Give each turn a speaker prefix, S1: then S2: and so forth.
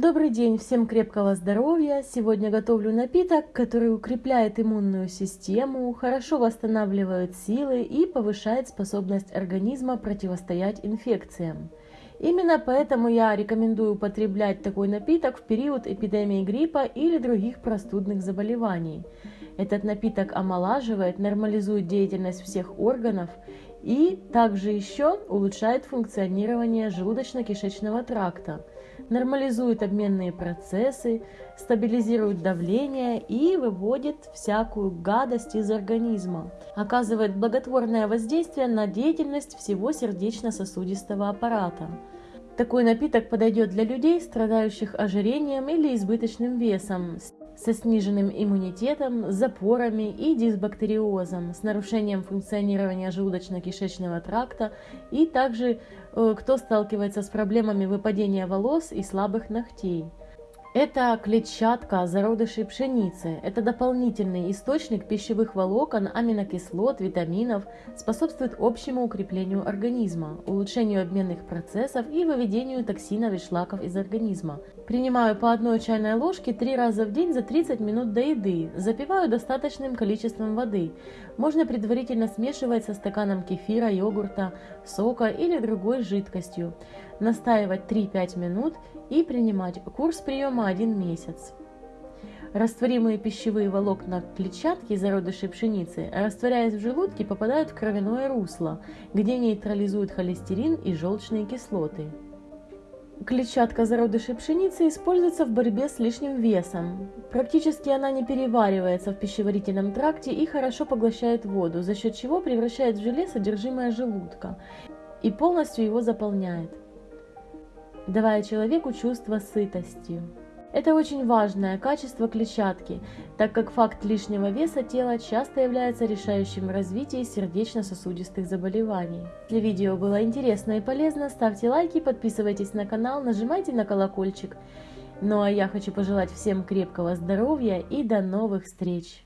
S1: Добрый день, всем крепкого здоровья! Сегодня готовлю напиток, который укрепляет иммунную систему, хорошо восстанавливает силы и повышает способность организма противостоять инфекциям. Именно поэтому я рекомендую употреблять такой напиток в период эпидемии гриппа или других простудных заболеваний. Этот напиток омолаживает, нормализует деятельность всех органов и также еще улучшает функционирование желудочно-кишечного тракта, нормализует обменные процессы, стабилизирует давление и выводит всякую гадость из организма, оказывает благотворное воздействие на деятельность всего сердечно-сосудистого аппарата. Такой напиток подойдет для людей, страдающих ожирением или избыточным весом, со сниженным иммунитетом, запорами и дисбактериозом, с нарушением функционирования желудочно-кишечного тракта и также э, кто сталкивается с проблемами выпадения волос и слабых ногтей. Это клетчатка зародышей пшеницы. Это дополнительный источник пищевых волокон, аминокислот, витаминов, способствует общему укреплению организма, улучшению обменных процессов и выведению токсинов и шлаков из организма. Принимаю по одной чайной ложке три раза в день за 30 минут до еды. Запиваю достаточным количеством воды. Можно предварительно смешивать со стаканом кефира, йогурта, сока или другой жидкостью. Настаивать 3-5 минут и принимать курс приема 1 месяц. Растворимые пищевые волокна клетчатки зародышей пшеницы, растворяясь в желудке, попадают в кровяное русло, где нейтрализуют холестерин и желчные кислоты. Клетчатка зародышей пшеницы используется в борьбе с лишним весом. Практически она не переваривается в пищеварительном тракте и хорошо поглощает воду, за счет чего превращает в желе содержимое желудка и полностью его заполняет давая человеку чувство сытости. Это очень важное качество клетчатки, так как факт лишнего веса тела часто является решающим в развитии сердечно-сосудистых заболеваний. Если видео было интересно и полезно, ставьте лайки, подписывайтесь на канал, нажимайте на колокольчик. Ну а я хочу пожелать всем крепкого здоровья и до новых встреч!